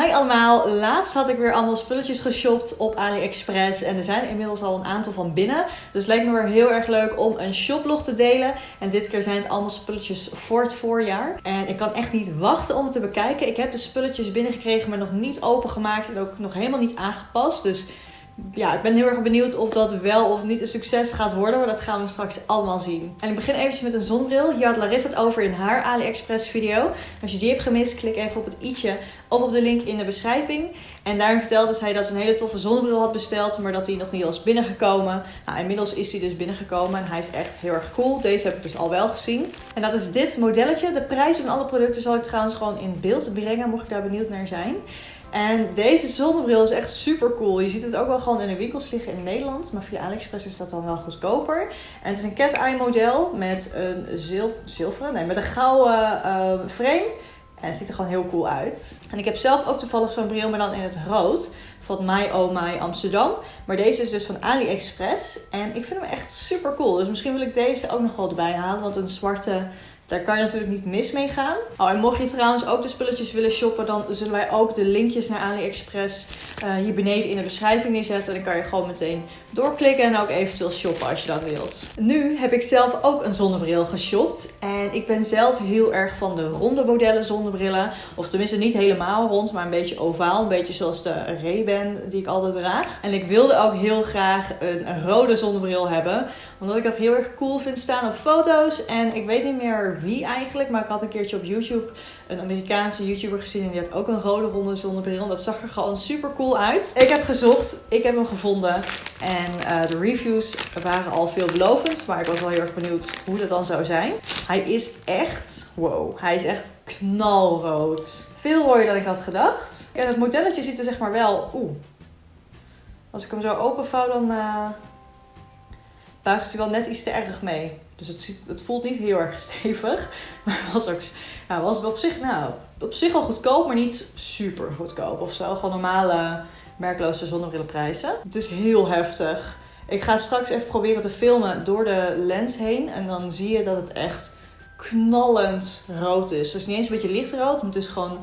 Hi allemaal, laatst had ik weer allemaal spulletjes geshopt op AliExpress en er zijn inmiddels al een aantal van binnen. Dus leek me weer heel erg leuk om een shoplog te delen. En dit keer zijn het allemaal spulletjes voor het voorjaar. En ik kan echt niet wachten om het te bekijken. Ik heb de spulletjes binnengekregen, maar nog niet opengemaakt en ook nog helemaal niet aangepast. Dus ja, ik ben heel erg benieuwd of dat wel of niet een succes gaat worden. Maar dat gaan we straks allemaal zien. En ik begin eventjes met een zonnebril. Hier had Larissa het over in haar AliExpress video. Als je die hebt gemist, klik even op het i'tje of op de link in de beschrijving. En daarin vertelde zij dat ze een hele toffe zonnebril had besteld. Maar dat die nog niet was binnengekomen. Nou, inmiddels is die dus binnengekomen. En hij is echt heel erg cool. Deze heb ik dus al wel gezien. En dat is dit modelletje. De prijzen van alle producten zal ik trouwens gewoon in beeld brengen. Mocht je daar benieuwd naar zijn. En deze zonnebril is echt super cool. Je ziet het ook wel gewoon in de winkels liggen in Nederland. Maar via AliExpress is dat dan wel goedkoper. En het is een cat-eye model met een zilveren, nee, met een gouden uh, frame. En het ziet er gewoon heel cool uit. En ik heb zelf ook toevallig zo'n bril, maar dan in het rood. Van My Oh My Amsterdam. Maar deze is dus van AliExpress. En ik vind hem echt super cool. Dus misschien wil ik deze ook nog wel erbij halen. Want een zwarte daar kan je natuurlijk niet mis mee gaan. Oh, en mocht je trouwens ook de spulletjes willen shoppen, dan zullen wij ook de linkjes naar AliExpress uh, hier beneden in de beschrijving neerzetten. Dan kan je gewoon meteen doorklikken en ook eventueel shoppen als je dat wilt. Nu heb ik zelf ook een zonnebril geshopt. En ik ben zelf heel erg van de ronde modellen zonnebrillen. Of tenminste niet helemaal rond, maar een beetje ovaal. Een beetje zoals de Ray-Ban die ik altijd draag. En ik wilde ook heel graag een rode zonnebril hebben. Omdat ik dat heel erg cool vind staan op foto's. En ik weet niet meer wie eigenlijk. Maar ik had een keertje op YouTube een Amerikaanse YouTuber gezien. En die had ook een rode ronde zonnebril. En dat zag er gewoon super cool uit. Ik heb gezocht. Ik heb hem gevonden. En uh, de reviews waren al veelbelovend. Maar ik was wel heel erg benieuwd hoe dat dan zou zijn. Hij is echt... Wow. Hij is echt knalrood. Veel rooier dan ik had gedacht. En het modelletje ziet er zeg maar wel... Oeh. Als ik hem zo openvouw dan... Uh, buigt hij wel net iets te erg mee. Dus het, het voelt niet heel erg stevig. Maar was ook nou, was op zich, nou, op zich wel goedkoop, maar niet super goedkoop of zo. Gewoon normale merkloze zonnebrillenprijzen. Het is heel heftig. Ik ga straks even proberen te filmen door de lens heen. En dan zie je dat het echt knallend rood is. Dus niet eens een beetje lichtrood, maar het is gewoon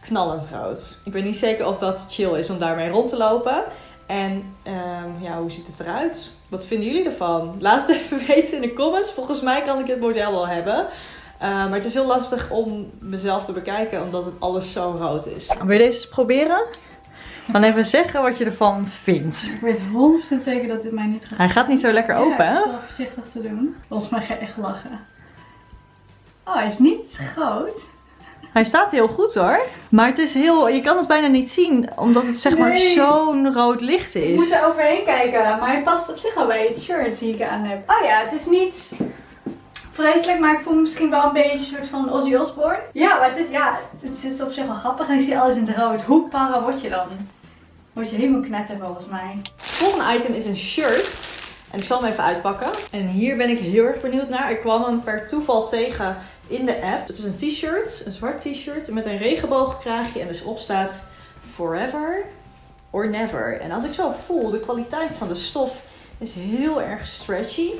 knallend rood. Ik weet niet zeker of dat chill is om daarmee rond te lopen. En um, ja, hoe ziet het eruit? Wat vinden jullie ervan? Laat het even weten in de comments. Volgens mij kan ik het model wel hebben. Uh, maar het is heel lastig om mezelf te bekijken, omdat het alles zo rood is. Wil je deze eens proberen? Dan even zeggen wat je ervan vindt. Ik weet 100% zeker dat dit mij niet gaat. Hij gaat niet zo lekker open, hè? Ja, wel voorzichtig te doen. Volgens mij ga je echt lachen. Oh, hij is niet groot. Hij staat heel goed hoor. Maar het is heel, je kan het bijna niet zien. Omdat het zeg maar zo'n rood licht is. Ik moet er overheen kijken. Maar hij past op zich al bij het shirt die ik aan heb. Oh ja, het is niet vreselijk. Maar ik voel me misschien wel een beetje een soort van Ozzy Osbourne. Ja, maar het is, ja, het is op zich wel grappig. En ik zie alles in het rood. Hoe para word je dan? Word je helemaal knetter volgens mij. Het volgende item is een shirt. En ik zal hem even uitpakken. En hier ben ik heel erg benieuwd naar. Ik kwam hem per toeval tegen in de app. Het is een t-shirt, een zwart t-shirt met een regenboogkraagje en dus op staat Forever or Never. En als ik zo voel, de kwaliteit van de stof is heel erg stretchy.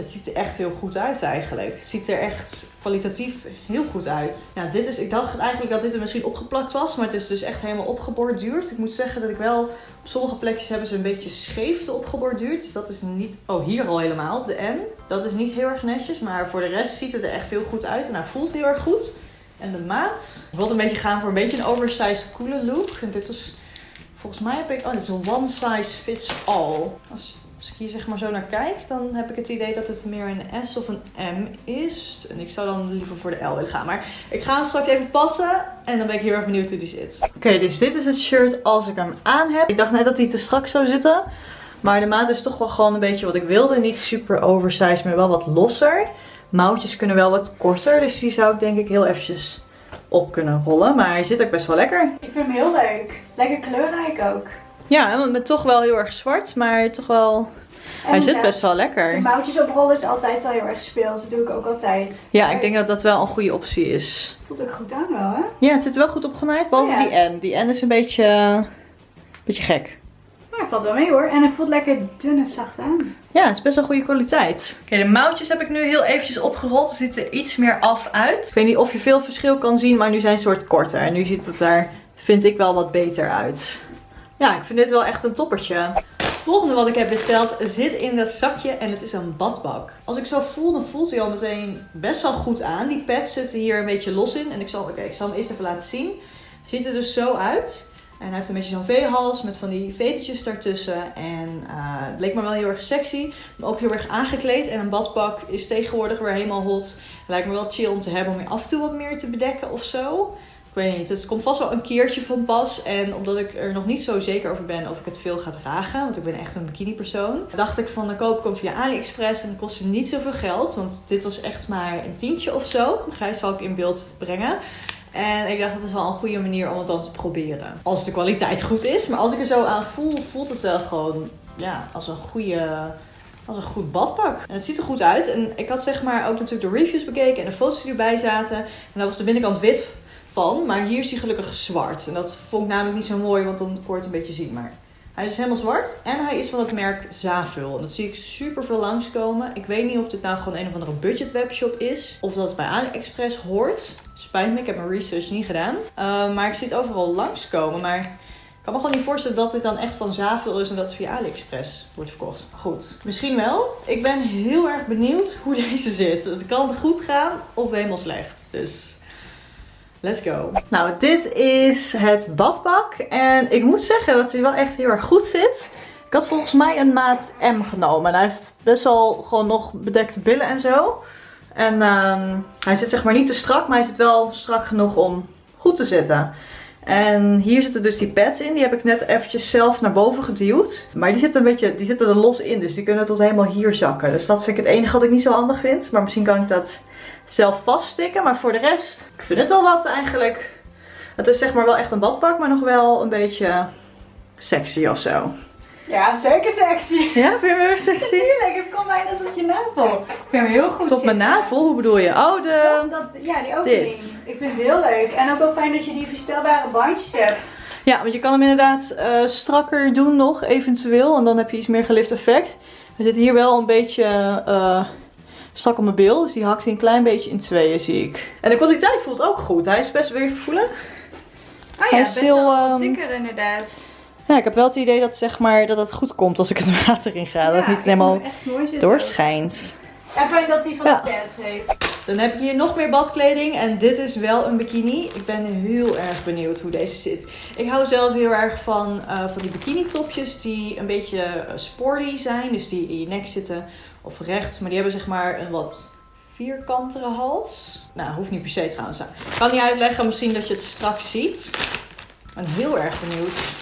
Het ziet er echt heel goed uit eigenlijk. Het ziet er echt kwalitatief heel goed uit. Ja, dit is, ik dacht eigenlijk dat dit er misschien opgeplakt was. Maar het is dus echt helemaal opgeborduurd. Ik moet zeggen dat ik wel... Op sommige plekjes hebben ze een beetje scheef opgeborduurd. Dus dat is niet... Oh, hier al helemaal op de N. Dat is niet heel erg netjes. Maar voor de rest ziet het er echt heel goed uit. En hij voelt heel erg goed. En de maat. Ik wilde een beetje gaan voor een beetje een oversized coole look. En dit is... Volgens mij heb ik... Oh, dit is een one size fits all. Als als ik hier zeg maar zo naar kijk, dan heb ik het idee dat het meer een S of een M is. En ik zou dan liever voor de L willen gaan. Maar ik ga hem straks even passen en dan ben ik heel erg benieuwd hoe die zit. Oké, dus dit is het shirt als ik hem aan heb. Ik dacht net dat hij te strak zou zitten. Maar de maat is toch wel gewoon een beetje wat ik wilde. Niet super oversized, maar wel wat losser. Mouwtjes kunnen wel wat korter, dus die zou ik denk ik heel eventjes op kunnen rollen. Maar hij zit ook best wel lekker. Ik vind hem heel leuk. Lekker kleurrijk ook. Ja, met toch wel heel erg zwart, maar toch wel... hij zit best wel lekker. De mouwtjes oprollen is altijd wel heel erg speels. Dat doe ik ook altijd. Ja, ik denk dat dat wel een goede optie is. Voelt ook goed aan wel, hè? Ja, het zit wel goed opgenaaid, behalve die N. Die N is een beetje, een beetje gek. Maar hij valt wel mee hoor. En hij voelt lekker dun en zacht aan. Ja, het is best wel goede kwaliteit. Oké, de mouwtjes heb ik nu heel eventjes opgerold. Ze zitten iets meer af uit. Ik weet niet of je veel verschil kan zien, maar nu zijn ze soort korter. En nu ziet het er vind ik wel wat beter uit. Ja, ik vind dit wel echt een toppertje. volgende wat ik heb besteld zit in dat zakje en het is een badbak. Als ik zo voel, dan voelt hij al meteen best wel goed aan. Die pads zitten hier een beetje los in. En ik zal, oké, ik zal hem eerst even laten zien. Ziet er dus zo uit. En hij heeft een beetje zo'n V-hals met van die vetertjes daartussen. En uh, het leek me wel heel erg sexy. Maar ook heel erg aangekleed. En een badpak is tegenwoordig weer helemaal hot. Het lijkt me wel chill om te hebben om je af en toe wat meer te bedekken of zo. Ik weet niet, het komt vast wel een keertje van pas. En omdat ik er nog niet zo zeker over ben of ik het veel ga dragen, want ik ben echt een bikini persoon, dacht ik van dan koop ik hem via AliExpress en dat kostte niet zoveel geld. Want dit was echt maar een tientje of zo. Gijs zal ik in beeld brengen. En ik dacht, dat is wel een goede manier om het dan te proberen. Als de kwaliteit goed is. Maar als ik er zo aan voel, voelt het wel gewoon ja, als een goede... Als een goed badpak. En het ziet er goed uit. En ik had zeg maar ook natuurlijk de reviews bekeken en de foto's die erbij zaten. En daar was de binnenkant wit Maar hier is hij gelukkig zwart. En dat vond ik namelijk niet zo mooi, want dan kon het een beetje zien. Maar hij is helemaal zwart en hij is van het merk Zavul. En dat zie ik super veel langskomen. Ik weet niet of dit nou gewoon een of andere budget webshop is. Of dat het bij AliExpress hoort. Spijt me, ik heb mijn research niet gedaan. Uh, maar ik zie het overal langskomen. Maar ik kan me gewoon niet voorstellen dat dit dan echt van Zavul is en dat het via AliExpress wordt verkocht. Goed, misschien wel. Ik ben heel erg benieuwd hoe deze zit. Het kan goed gaan of helemaal slecht. Dus Let's go. Nou, dit is het badpak. En ik moet zeggen dat hij wel echt heel erg goed zit. Ik had volgens mij een maat M genomen. En hij heeft best wel gewoon nog bedekte billen en zo. En um, hij zit zeg maar niet te strak, maar hij zit wel strak genoeg om goed te zitten. En hier zitten dus die pads in. Die heb ik net eventjes zelf naar boven geduwd. Maar die zitten, een beetje, die zitten er los in. Dus die kunnen tot helemaal hier zakken. Dus dat vind ik het enige wat ik niet zo handig vind. Maar misschien kan ik dat zelf vaststikken. Maar voor de rest, ik vind het wel wat eigenlijk. Het is zeg maar wel echt een badpak, maar nog wel een beetje sexy of zo. Ja, zeker sexy. Ja, vind je me weer sexy? Natuurlijk, het komt net als je navel. Ik vind hem heel goed Tot mijn navel? Hoe bedoel je? Oh, de... Dat, ja, die opening. Dit. Ik vind het heel leuk. En ook wel fijn dat je die verstelbare bandjes hebt. Ja, want je kan hem inderdaad uh, strakker doen nog, eventueel. En dan heb je iets meer gelift effect. We zitten hier wel een beetje... Uh, strak op mijn bil. Dus die hakt hij een klein beetje in tweeën, zie ik. En de kwaliteit voelt ook goed. Hij is best weer voelen. Oh ja, hij is best heel, wel um, dikker inderdaad. Ja, ik heb wel het idee dat, zeg maar, dat het goed komt als ik het water in ga. dat het niet helemaal doorschijnt. En fijn dat hij van ja. de pads heeft. Dan heb ik hier nog meer badkleding. En dit is wel een bikini. Ik ben heel erg benieuwd hoe deze zit. Ik hou zelf heel erg van, uh, van die bikini topjes die een beetje sporty zijn. Dus die in je nek zitten of rechts. Maar die hebben zeg maar een wat vierkantere hals. Nou, hoeft niet per se trouwens. Ik kan niet uitleggen, misschien dat je het straks ziet. Ik ben heel erg benieuwd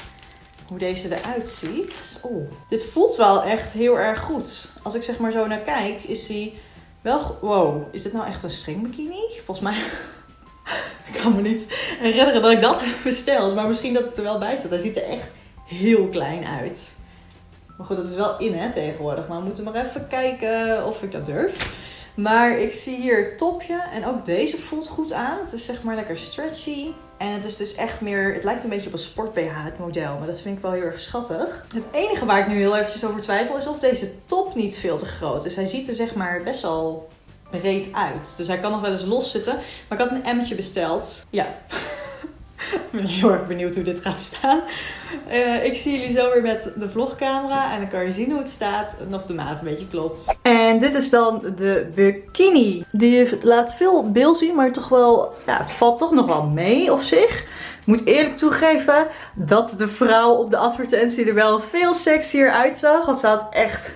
hoe deze eruit ziet. Oeh, dit voelt wel echt heel erg goed. Als ik zeg maar zo naar kijk, is die wel... Wow, is dit nou echt een stringbikini? Volgens mij... ik kan me niet herinneren dat ik dat heb besteld. Maar misschien dat het er wel bij staat. Hij ziet er echt heel klein uit. Maar goed, dat is wel in hè, tegenwoordig. Maar we moeten maar even kijken of ik dat durf. Maar ik zie hier topje. En ook deze voelt goed aan. Het is zeg maar lekker stretchy. En het is dus echt meer, het lijkt een beetje op een sport BH het model. Maar dat vind ik wel heel erg schattig. Het enige waar ik nu heel eventjes over twijfel is of deze top niet veel te groot is. Hij ziet er zeg maar best wel breed uit. Dus hij kan nog wel eens los zitten. Maar ik had een M'tje besteld. Ja. Ik ben heel erg benieuwd hoe dit gaat staan. Uh, ik zie jullie zo weer met de vlogcamera. En dan kan je zien hoe het staat en of de maat een beetje klopt. En dit is dan de bikini. Die laat veel beeld zien, maar toch wel... Ja, het valt toch nog wel mee op zich. Ik moet eerlijk toegeven dat de vrouw op de advertentie er wel veel sexier uitzag. Want ze had echt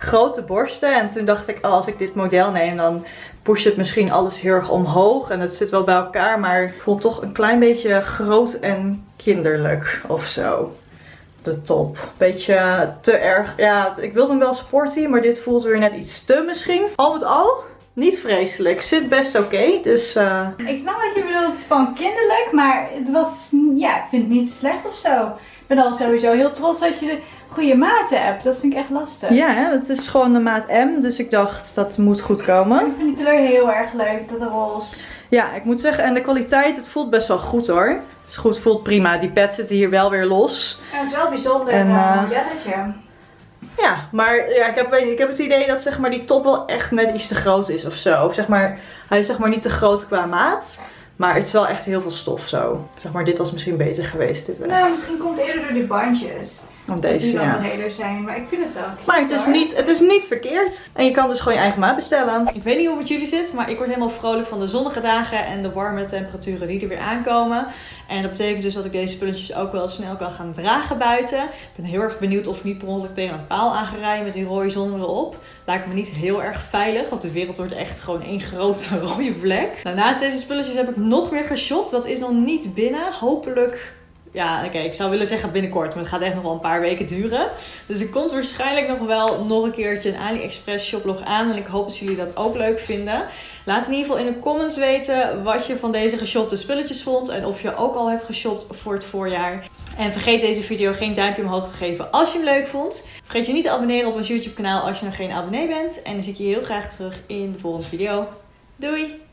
grote borsten. En toen dacht ik, oh, als ik dit model neem, dan pusht het misschien alles heel erg omhoog. En het zit wel bij elkaar, maar voelt toch een klein beetje groot en kinderlijk of zo. De top. Beetje te erg. Ja, ik wilde hem wel sporty, maar dit voelt weer net iets te misschien. Al met al, niet vreselijk. Zit best oké, dus... Uh... Ik snap wat je bedoelt van kinderlijk, maar het was... Ja, ik vind het niet slecht of zo. Ik ben al sowieso heel trots als je goede maten hebt. Dat vind ik echt lastig. Ja, het is gewoon de maat M. Dus ik dacht, dat moet goed komen. Ik vind die kleur heel erg leuk, dat roze. Ja, ik moet zeggen, en de kwaliteit, het voelt best wel goed hoor. Het is goed, voelt prima. Die pads zitten hier wel weer los. Ja, het is wel bijzonder en, uh, modelletje. Ja, maar ja, ik, heb, ik heb het idee dat zeg maar, die top wel echt net iets te groot is of zo. Zeg maar, hij is zeg maar niet te groot qua maat. Maar het is wel echt heel veel stof zo. Zeg maar, dit was misschien beter geweest. Dit. Nou, misschien komt het eerder door die bandjes. Want deze, die ja. breder zijn. Maar ik vind het wel. Maar het is, niet, het is niet verkeerd. En je kan dus gewoon je eigen maat bestellen. Ik weet niet hoe het met jullie zit, maar ik word helemaal vrolijk van de zonnige dagen en de warme temperaturen die er weer aankomen. En dat betekent dus dat ik deze spulletjes ook wel snel kan gaan dragen buiten. Ik ben heel erg benieuwd of ik niet per ongeluk tegen een paal aan ga rijden met die rode zon erop. Lijkt me niet heel erg veilig, want de wereld wordt echt gewoon één grote rode vlek. Nou, naast deze spulletjes heb ik nog meer geshot. Dat is nog niet binnen. Hopelijk ja, oké, ik zou willen zeggen binnenkort, maar het gaat echt nog wel een paar weken duren. Dus er komt waarschijnlijk nog wel nog een keertje een AliExpress shoplog aan. En ik hoop dat jullie dat ook leuk vinden. Laat in ieder geval in de comments weten wat je van deze geshopte spulletjes vond. En of je ook al hebt geshopt voor het voorjaar. En vergeet deze video geen duimpje omhoog te geven als je hem leuk vond. Vergeet je niet te abonneren op ons YouTube kanaal als je nog geen abonnee bent. En dan zie ik je heel graag terug in de volgende video. Doei!